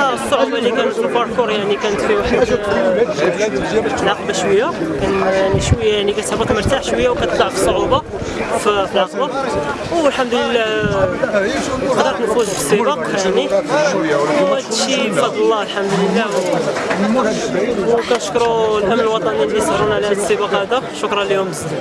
الصعوبة اللي كانت في الباركور يعني كانت فيه واحد العقبه شوية كان يعني شوية يعني كتهبط مرتاح شوية وكتطلع في الصعوبة في العقبه والحمد لله قدرت نفوز بالسباق يعني. وهادشي بفضل الله الحمد لله. وكنشكروا الامن الوطني اللي سهرونا على هذا السباق هذا. شكرا لهم. بزاف